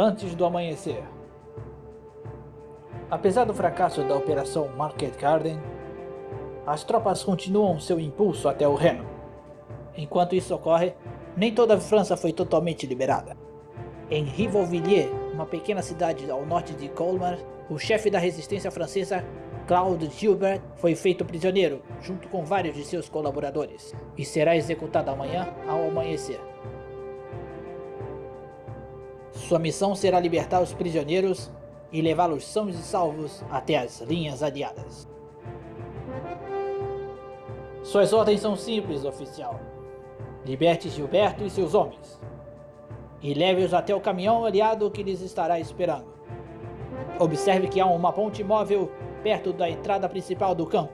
antes do amanhecer. Apesar do fracasso da Operação Market Garden, as tropas continuam seu impulso até o Reno. Enquanto isso ocorre, nem toda a França foi totalmente liberada. Em Rivolvilliers, uma pequena cidade ao norte de Colmar, o chefe da resistência francesa, Claude Gilbert, foi feito prisioneiro, junto com vários de seus colaboradores, e será executado amanhã ao amanhecer. Sua missão será libertar os prisioneiros e levá-los sãos e salvos até as linhas aliadas. Suas ordens são simples, oficial. Liberte Gilberto e seus homens. E leve-os até o caminhão aliado que lhes estará esperando. Observe que há uma ponte móvel perto da entrada principal do campo.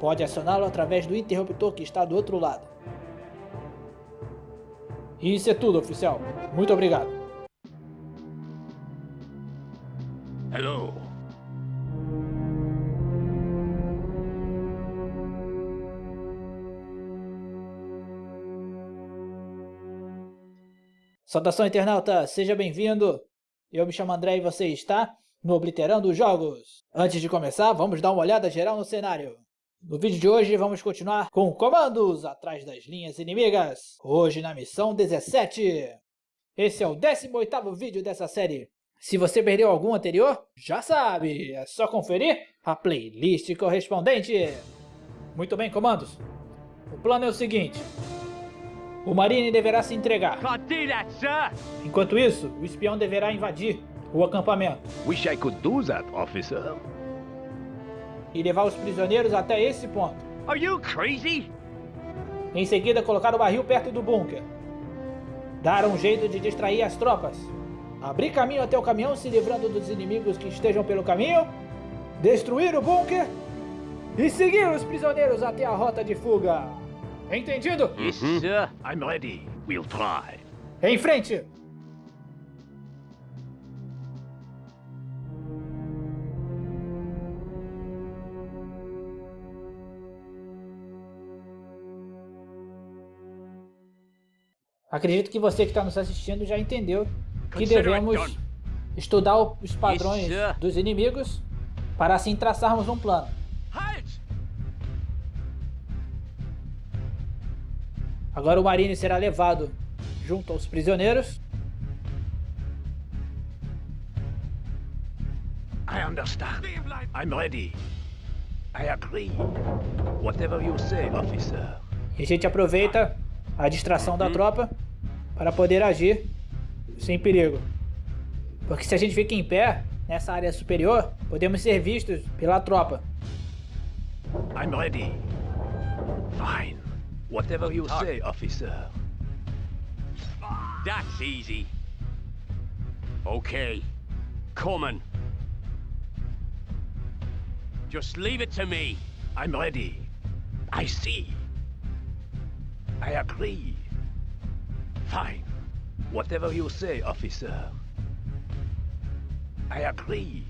Pode acioná-lo através do interruptor que está do outro lado. E isso é tudo, oficial. Muito obrigado. Hello. Saudação internauta, seja bem-vindo. Eu me chamo André e você está no Obliterando Jogos. Antes de começar, vamos dar uma olhada geral no cenário. No vídeo de hoje vamos continuar com comandos atrás das linhas inimigas. Hoje na missão 17. Esse é o 18º vídeo dessa série. Se você perdeu algum anterior, já sabe, é só conferir a playlist correspondente. Muito bem, comandos. O plano é o seguinte. O Marine deverá se entregar. Enquanto isso, o espião deverá invadir o acampamento. Wish I could do that, officer. E levar os prisioneiros até esse ponto. Are you crazy? Em seguida, colocar o barril perto do bunker. Dar um jeito de distrair as tropas abrir caminho até o caminhão se livrando dos inimigos que estejam pelo caminho, destruir o bunker e seguir os prisioneiros até a rota de fuga. Entendido? Yes, uhum. sir. I'm ready. We'll try. Em frente! Acredito que você que está nos assistindo já entendeu que devemos estudar os padrões dos inimigos para assim traçarmos um plano. Agora o Marine será levado junto aos prisioneiros. I understand. I'm ready. I agree. Whatever you say, officer. E a gente aproveita a distração da tropa para poder agir sem perigo. Porque se a gente fica em pé, nessa área superior, podemos ser vistos pela tropa. I'm ready. Fine. Whatever you say, officer. That's easy. Okay. Coming. Just leave it to me. I'm ready. I see. I agree. Fine. Whatever you say, officer. I agree.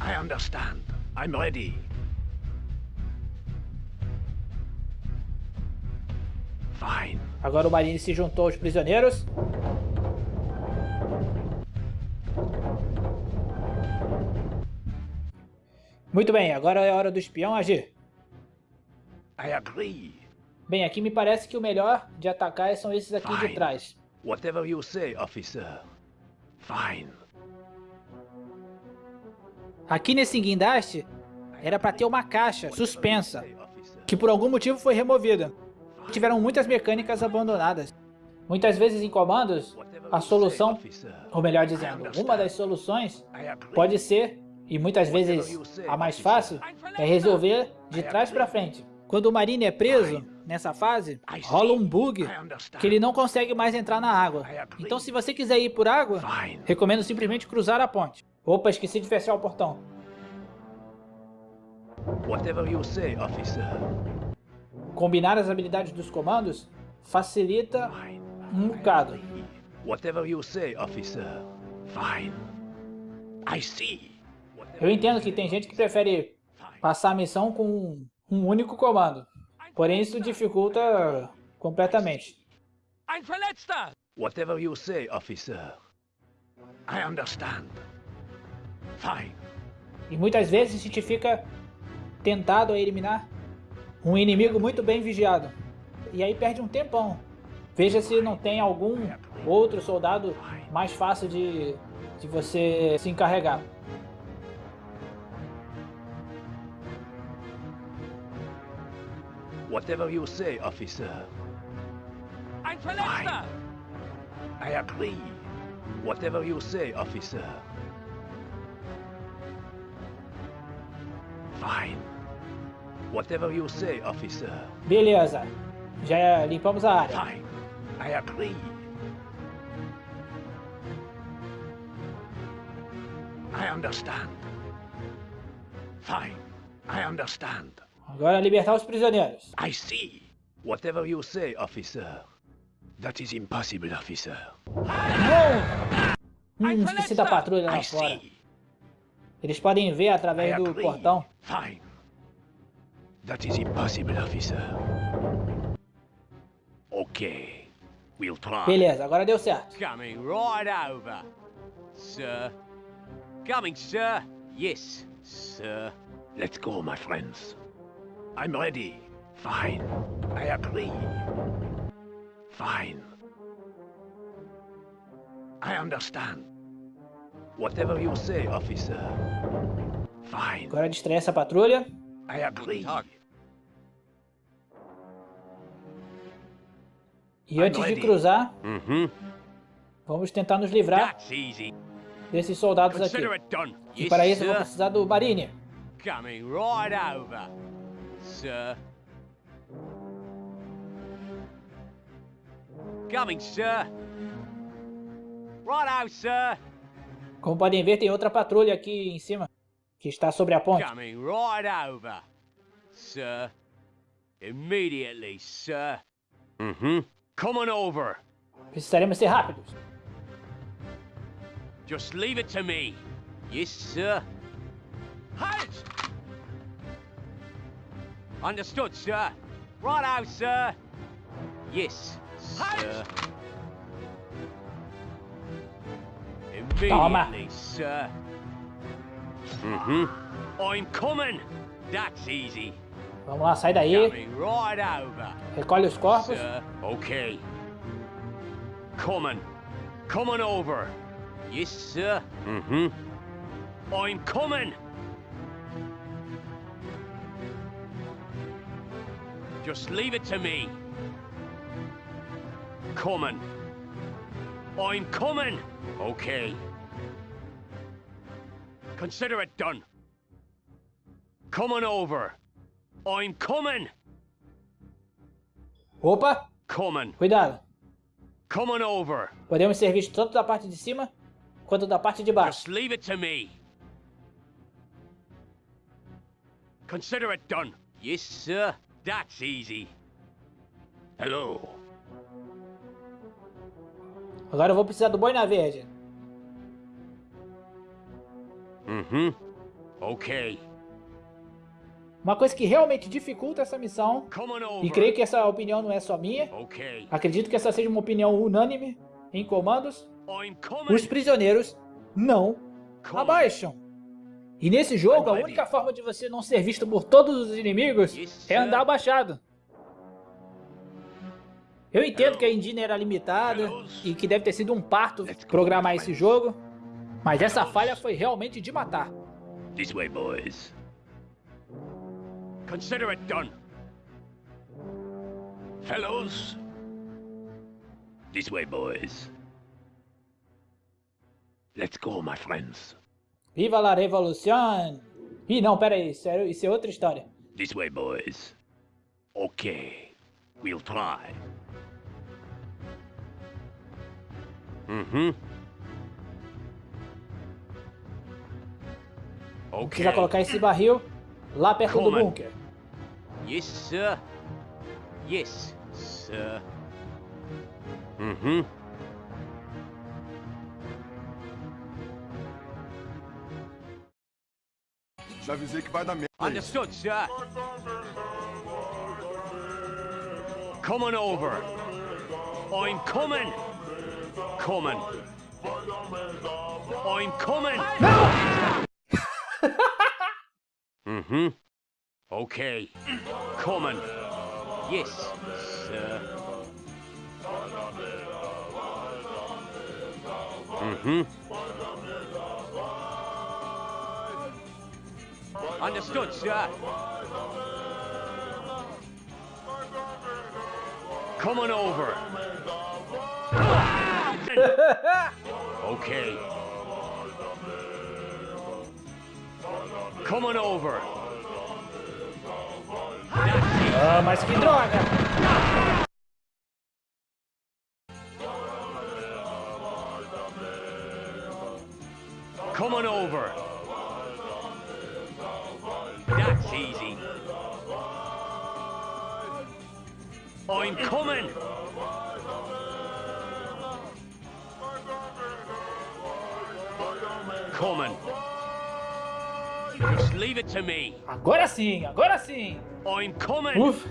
I understand. I'm ready. Fine. Agora o Marine se juntou aos prisioneiros. Muito bem, agora é hora do espião agir. I agree. Bem, aqui me parece que o melhor de atacar são esses aqui Fine. de trás. Whatever you say, officer. Fine. Aqui nesse guindaste era para ter uma caixa suspensa, que por algum motivo foi removida. Tiveram muitas mecânicas abandonadas. Muitas vezes em comandos, a solução, ou melhor dizendo, uma das soluções pode ser, e muitas vezes a mais fácil, é resolver de trás para frente. Quando o Marine é preso, nessa fase, rola um bug que ele não consegue mais entrar na água. Então se você quiser ir por água, recomendo simplesmente cruzar a ponte. Opa, esqueci de fechar o portão. Combinar as habilidades dos comandos facilita um bocado. Eu entendo que tem gente que prefere passar a missão com um único comando. Porém, isso dificulta completamente. Ein Verletzter! Whatever you say, officer. I understand. Fine. E muitas vezes a gente fica tentado a eliminar um inimigo muito bem vigiado. E aí perde um tempão. Veja se não tem algum outro soldado mais fácil de, de você se encarregar. Whatever you say, officer. Ein Verletzter! I agree. Whatever you say, officer. Fine. Whatever you say, officer. Beleza. Já limpamos a área. Fine. I agree. I understand. Fine. I understand. Agora libertar os prisioneiros. I see. Whatever you say, officer. That is impossible, officer. Não! Hum, esqueci da patrulha lá I fora. see. Eles podem ver I através do agree. portão. Fine. That is impossible, officer. Okay. We'll try. Beleza, agora deu certo. Coming right over, sir. Coming, sir. Yes, sir. Let's go, my friends. I'm ready. Fine. I agree. Fine. I understand. Whatever you say, officer. Fine. Agora distrai essa patrulha. I agree. E antes de cruzar, Mm-hmm. vamos tentar nos livrar desses soldados aqui. E para isso eu vou precisar do Marine. Coming right over, sir. Coming, sir. Right out, sir. Como podem ver, tem outra patrulha aqui em cima, que está sobre a ponte. Coming right over, sir. Immediately, sir. Mm-hmm. Coming over. Precisaremos ser rápidos. Just leave it to me. Yes, sir. Halt! Understood, sir. Right out, sir. Yes, sir. Immediately, sir. Mm-hmm. I'm coming. That's easy. Vamos lá, sai daí. Coming right over. Recolhe os corpos. Sir, okay. Coming. Coming over. Yes, sir. Mm-hmm. I'm coming. Just leave it to me. Coming. I'm coming. Okay. Consider it done. Coming over. I'm coming. Opa, Coming. cuidado. Coming over. Podemos ser vistos tanto da parte de cima quanto da parte de baixo. Just leave it to me. Consider it done. Yes, sir. That's easy. Hello. Agora eu vou precisar do Boina Verde. Mm-hmm. Okay. Uma coisa que realmente dificulta essa missão, e creio que essa opinião não é só minha, Okay. acredito que essa seja uma opinião unânime em comandos, os prisioneiros não abaixam. E nesse jogo, a única forma de você não ser visto por todos os inimigos Yes, é andar abaixado. Eu entendo que a engine era limitada e que deve ter sido um parto programar esse jogo, mas essa falha foi realmente de matar. This way, boys. Consider it done. Fellows. This way, boys. Let's go, my friends. Viva la revolução! Ih, não, pera aí, isso é, isso é outra história. This way, boys. Okay. We'll try. Mm-hmm. Precisa Okay. colocar esse barril lá perto do bunker. Yes, sir. Yes, sir. Mm-hmm. Já avisei que vai dar merda. aí. Understood, sir. Coming over. I'm coming! Coming! I'm coming! mm-hmm. Okay. Coming. Yes, sir. Mm-hmm. Understood, sir. Coming over. okay. Coming over. Ah, mas que droga! Coming over. That's easy. I'm coming. Coming. Just leave it to me. Agora sim, agora sim! I'm coming. Uf!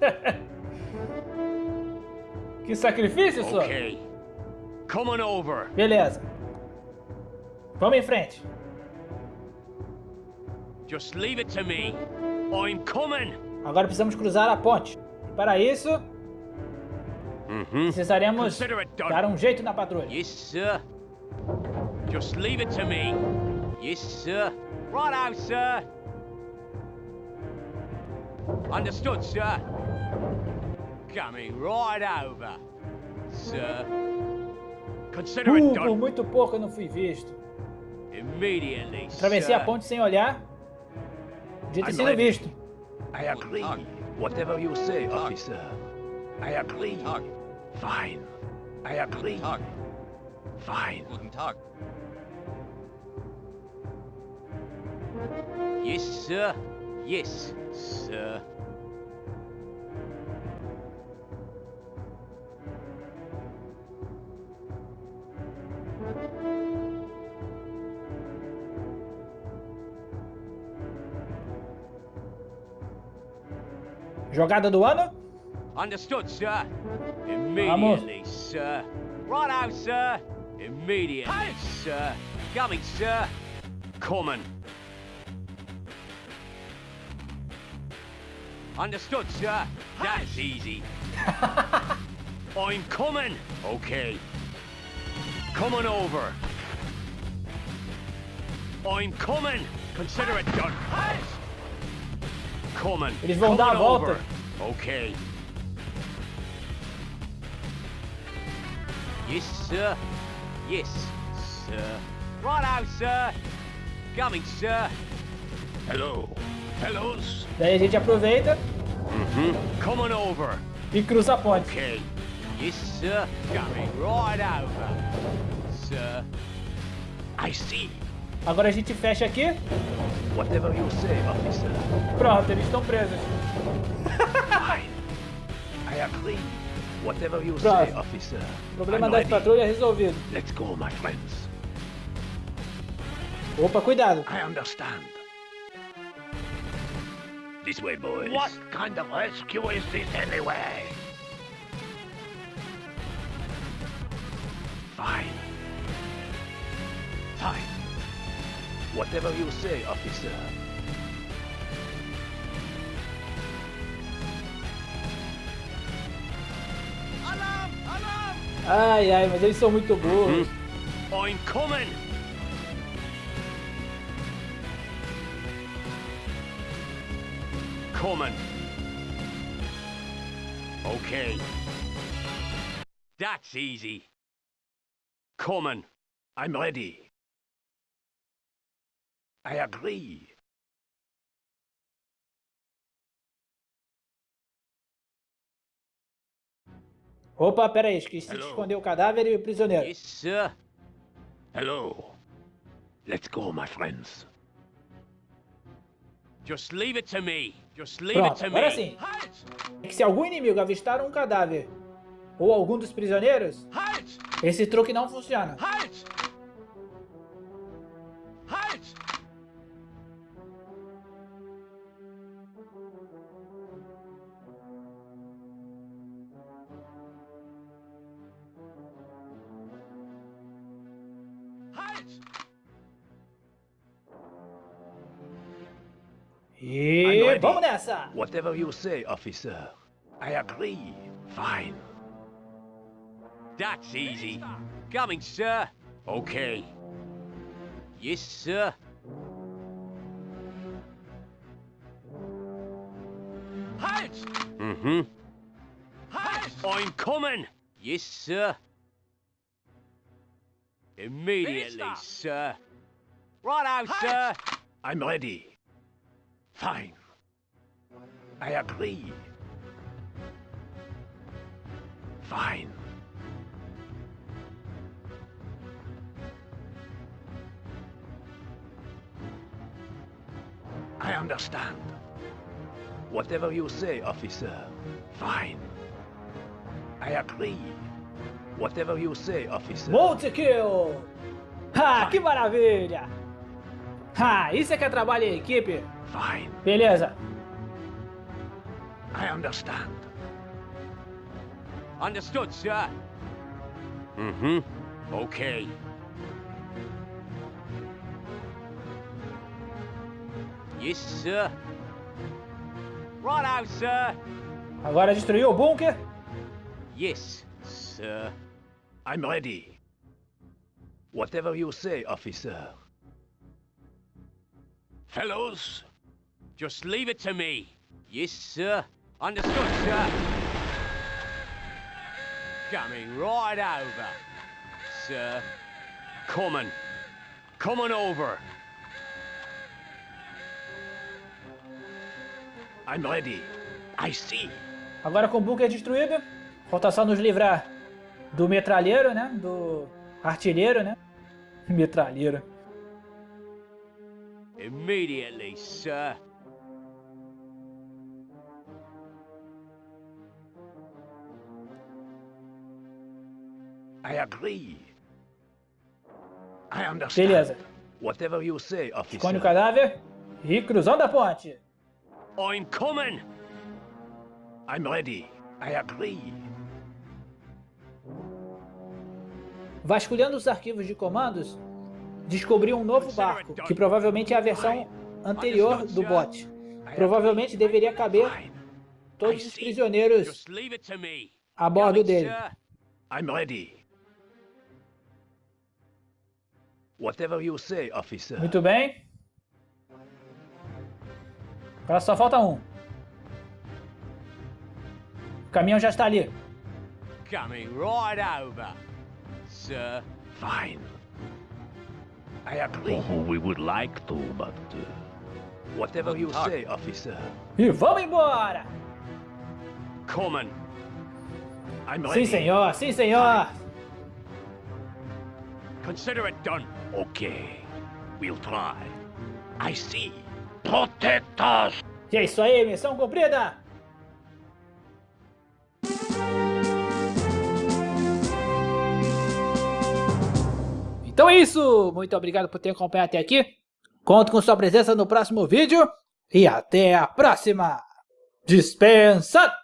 que sacrifício, só! Okay. Coming over. Beleza. Vamos em frente. Just leave it to me. I'm coming. Agora precisamos cruzar a ponte. Para isso, Mm-hmm. precisaremos dar um jeito na patrulha. Yes, sir. Just leave it to me. Yes, sir. Right out, sir. Understood, sir. Coming right over, sir. Consider it Uh, por done muito pouco eu não fui visto. Atravessei a ponte sem olhar. Podia ter I'm sido ready. visto. I agree. Whatever you say, officer. I agree. Tag. Fine. I agree. Tag. Fine. Guten Tag. Yes, sir. Yes, sir. Jogada do ano? Understood, sir. Immediately, sir. Right out, sir. Immediately, sir. Coming, sir. Coming. Understood, sir. That's easy. I'm coming. Okay. Coming over. I'm coming. Consider it done. Eles vão dar a volta. Okay. Yes, sir. Yes, sir. Right out, sir. Coming, sir. Hello. Hellos. Daí a gente aproveita Mm-hmm. Coming over. e cruza a ponte. Okay. Yes, sir. Coming right over. Sir. I see. Agora a gente fecha aqui. Whatever you say, officer. Pronto, eles estão presos. Fine. I agree. Whatever you say, officer. Problema I'm das ready. patrulhas resolvido. Let's go, my friends. Opa, cuidado. I understand. This way, boys. What kind of rescue is this anyway? Fine. Fine. Whatever you say, officer. Ai, ai, mas eles são muito burros. I'm coming! Coming. Okay. That's easy. Coming. I'm ready. I agree. Opa, pera aí, esqueci de Hello. esconder o cadáver e o prisioneiro. Yes, sir. Hello. Let's go, my friends. Just leave it to me. Just leave it Pronto, to agora me. sim. É que se algum inimigo avistar um cadáver ou algum dos prisioneiros, Halt! esse truque não funciona. Vamos! Whatever you say, officer. I agree. Fine. That's easy. Coming, sir. Okay. Yes, sir. Halt! Mm-hmm. Halt! I'm coming! Yes, sir. Immediately, sir. Right out, sir. I'm ready. Fine. I agree. Fine. I understand. Whatever you say, officer. Fine. I agree. Whatever you say, officer. Multi-kill! Ha, que maravilha! Ha, isso é que é trabalho em equipe. Fine. Beleza. I understand. Understood, sir. Mm-hmm. Okay. Yes, sir. Right out, sir. Agora destruiu o bunker. Yes, sir. I'm ready. Whatever you say, officer. Fellows, Just leave it to me. Yes, sir. Understood, sir. Coming right over, sir. Coming. Coming over. I'm ready. I see. Agora com o bunker destruído, falta só nos livrar do metralheiro, né? Do artilheiro, né? Metralheiro. Immediately, sir. I agree. I understand. Beleza. Whatever you say, officer. Esconde o cadáver e cruzando a ponte. I'm coming. I'm ready. I agree. Vasculhando os arquivos de comandos, descobriu um novo barco, que provavelmente é a versão anterior do bot. Provavelmente deveria caber todos os prisioneiros a bordo dele. I'm ready. Whatever you say, officer. Muito bem. Agora só falta um. O caminhão já está ali. Coming right over, sir. Fine. I agree. we would like to, but uh, Whatever you say, officer. E vamos embora! Coming. I'm Sim, ready. senhor, sim, senhor! Consider it done. Okay. We'll try. I see. protect us. E é isso aí, missão cumprida! Então é isso! Muito obrigado por ter acompanhado até aqui. Conto com sua presença no próximo vídeo. E até a próxima! Dispensa!